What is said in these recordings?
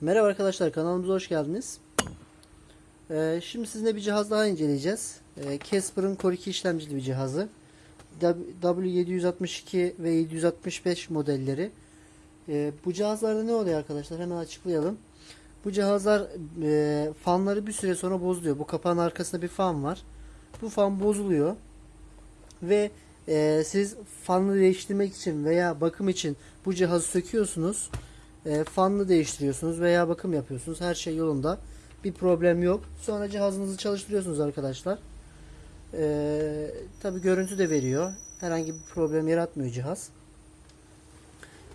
Merhaba arkadaşlar kanalımıza hoş geldiniz. Ee, şimdi sizinle bir cihaz daha inceleyeceğiz. Ee, Casper'ın Core 2 işlemcili bir cihazı. W- W762 ve 765 modelleri. Ee, bu cihazlarda ne oluyor arkadaşlar? Hemen açıklayalım. Bu cihazlar e, fanları bir süre sonra bozuluyor. Bu kapağın arkasında bir fan var. Bu fan bozuluyor. Ve e, siz fanı değiştirmek için veya bakım için bu cihazı söküyorsunuz. E, fanını değiştiriyorsunuz veya bakım yapıyorsunuz. Her şey yolunda. Bir problem yok. Sonra cihazınızı çalıştırıyorsunuz arkadaşlar. E, Tabi görüntü de veriyor. Herhangi bir problem yaratmıyor cihaz.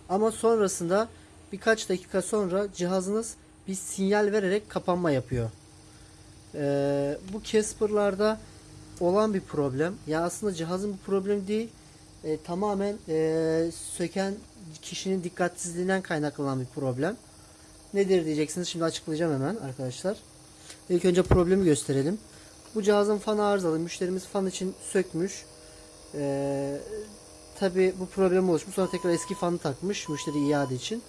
Ama sonrasında birkaç dakika sonra cihazınız bir sinyal vererek kapanma yapıyor. E, bu Casper'larda olan bir problem. Ya aslında cihazın bir problemi değil. E, tamamen e, söken kişinin dikkatsizliğinden kaynaklanan bir problem. Nedir diyeceksiniz. Şimdi açıklayacağım hemen arkadaşlar. İlk önce problemi gösterelim. Bu cihazın fanı arızalı. Müşterimiz fan için sökmüş. E, Tabi bu problem oluşmuş. Sonra tekrar eski fanı takmış. Müşteri iade için.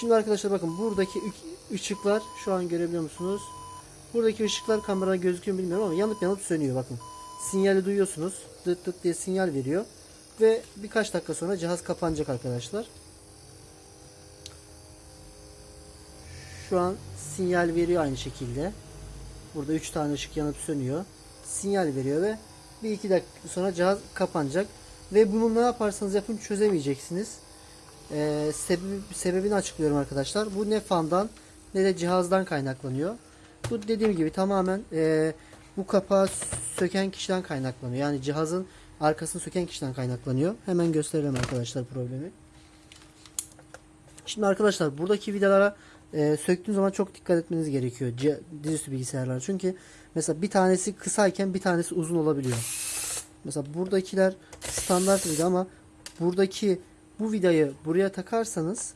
Şimdi arkadaşlar bakın buradaki ışıklar şu an görebiliyor musunuz? Buradaki ışıklar kamerada gözüküyor bilmiyorum ama yanıp yanıp sönüyor bakın. Sinyali duyuyorsunuz. Dıt dıt diye sinyal veriyor. Ve birkaç dakika sonra cihaz kapanacak arkadaşlar. Şu an sinyal veriyor aynı şekilde. Burada 3 tane ışık yanıp sönüyor. Sinyal veriyor ve bir iki dakika sonra cihaz kapanacak. Ve bunu ne yaparsanız yapın çözemeyeceksiniz. Ee, sebebi, sebebini açıklıyorum arkadaşlar. Bu ne fandan ne de cihazdan kaynaklanıyor. Bu dediğim gibi tamamen e, bu kapağı söken kişiden kaynaklanıyor. Yani cihazın arkasını söken kişiden kaynaklanıyor. Hemen gösterelim arkadaşlar problemi. Şimdi arkadaşlar buradaki vidalara e, söktüğünüz zaman çok dikkat etmeniz gerekiyor. Dizüstü bilgisayarlar. Çünkü mesela bir tanesi kısayken bir tanesi uzun olabiliyor. Mesela buradakiler standart vida ama buradaki bu vidayı buraya takarsanız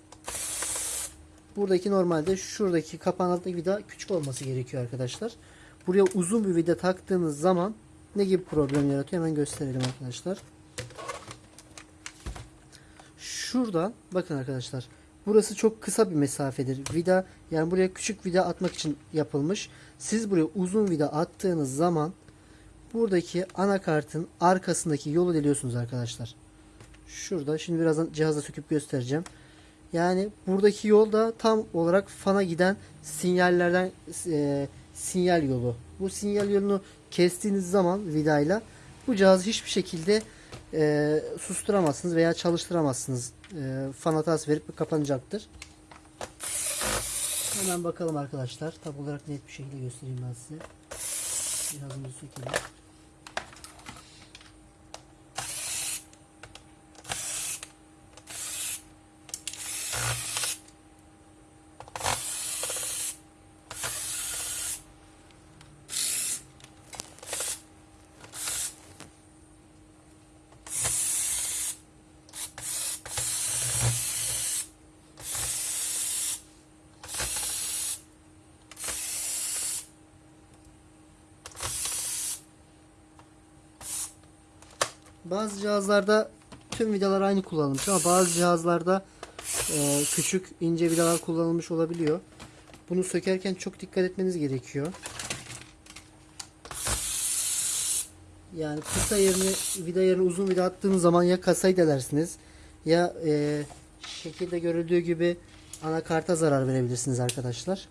buradaki normalde şuradaki kapağın altındaki vida küçük olması gerekiyor arkadaşlar. Buraya uzun bir vida taktığınız zaman ne gibi problem yaratıyor hemen gösterelim arkadaşlar. Şuradan bakın arkadaşlar. Burası çok kısa bir mesafedir. Vida yani buraya küçük vida atmak için yapılmış. Siz buraya uzun vida attığınız zaman buradaki anakartın arkasındaki yolu deliyorsunuz arkadaşlar. Şurada şimdi birazdan cihazla söküp göstereceğim. Yani buradaki yol da tam olarak fana giden sinyallerden e, sinyal yolu. Bu sinyal yolunu kestiğiniz zaman vidayla bu cihazı hiçbir şekilde e, susturamazsınız veya çalıştıramazsınız. E, fan verip kapanacaktır. Hemen bakalım arkadaşlar. Tam olarak net bir şekilde göstereyim ben size. Cihazımızı sökelim. Bazı cihazlarda tüm vidalar aynı kullanılmış ama bazı cihazlarda e, küçük ince vidalar kullanılmış olabiliyor. Bunu sökerken çok dikkat etmeniz gerekiyor. Yani kısa yerine vida yerine uzun vida attığınız zaman ya kasayı delersiniz ya e, şekilde görüldüğü gibi anakarta zarar verebilirsiniz arkadaşlar.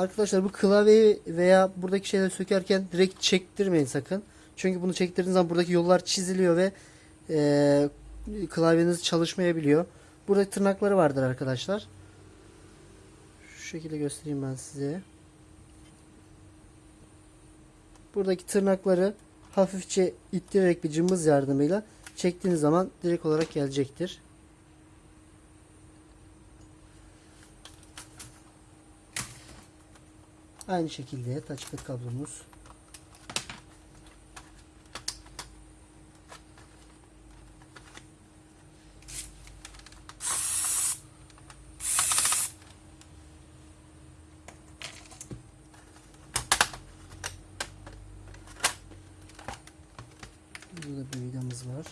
Arkadaşlar bu klavyeyi veya buradaki şeyleri sökerken direkt çektirmeyin sakın. Çünkü bunu çektirdiğiniz zaman buradaki yollar çiziliyor ve e, klavyeniz çalışmayabiliyor. Burada tırnakları vardır arkadaşlar. şekilde göstereyim ben size. Buradaki tırnakları hafifçe ittirerek bir cımbız yardımıyla çektiğiniz zaman direkt olarak gelecektir. Aynı şekilde touchpad kablomuz. Burada bir vidamız var.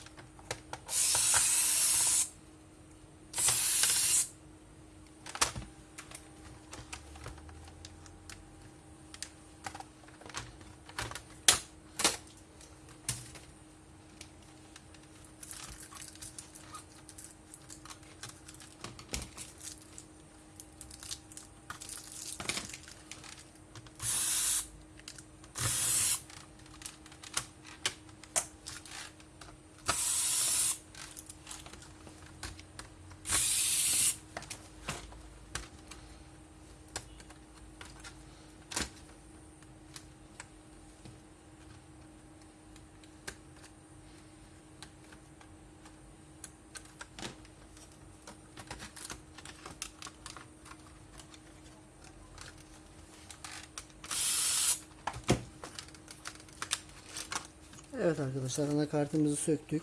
Evet arkadaşlar anakartımızı söktük.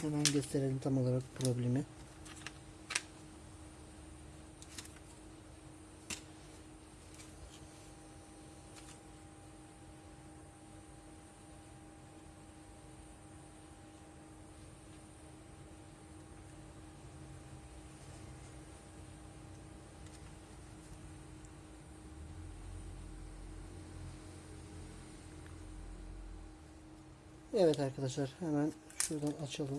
Hemen gösterelim tam olarak problemi. Evet arkadaşlar hemen şuradan açalım.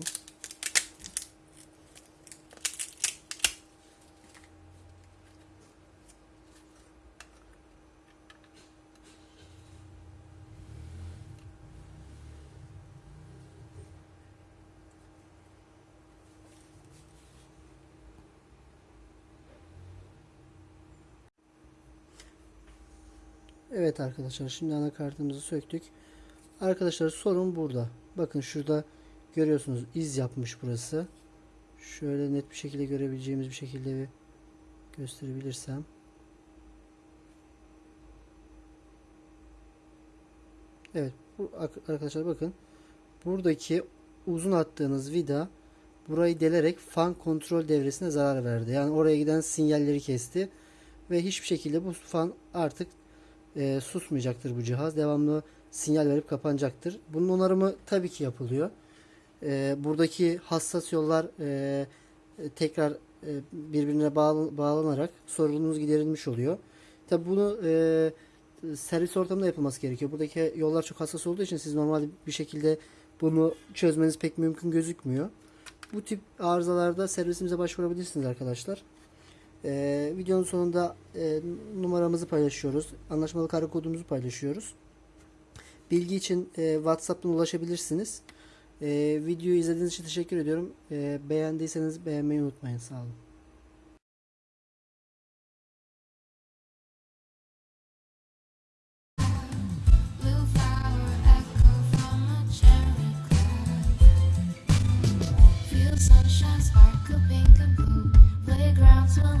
Evet arkadaşlar şimdi anakartımızı söktük. Arkadaşlar sorun burada. Bakın şurada görüyorsunuz iz yapmış burası. Şöyle net bir şekilde görebileceğimiz bir şekilde bir gösterebilirsem. Evet arkadaşlar bakın buradaki uzun attığınız vida burayı delerek fan kontrol devresine zarar verdi. Yani oraya giden sinyalleri kesti ve hiçbir şekilde bu fan artık e, susmayacaktır bu cihaz. Devamlı sinyal verip kapanacaktır. Bunun onarımı tabii ki yapılıyor. E, buradaki hassas yollar e, tekrar e, birbirine bağlı, bağlanarak sorununuz giderilmiş oluyor. Tabi bunu e, servis ortamında yapılması gerekiyor. Buradaki yollar çok hassas olduğu için siz normal bir şekilde bunu çözmeniz pek mümkün gözükmüyor. Bu tip arızalarda servisimize başvurabilirsiniz arkadaşlar. Ee, videonun sonunda e, numaramızı paylaşıyoruz. Anlaşmalı kare kodumuzu paylaşıyoruz. Bilgi için e, WhatsApp'tan ulaşabilirsiniz. E, videoyu izlediğiniz için teşekkür ediyorum. E, beğendiyseniz beğenmeyi unutmayın. Sağ olun. Sunshine sparkle pink and blue. Playgrounds will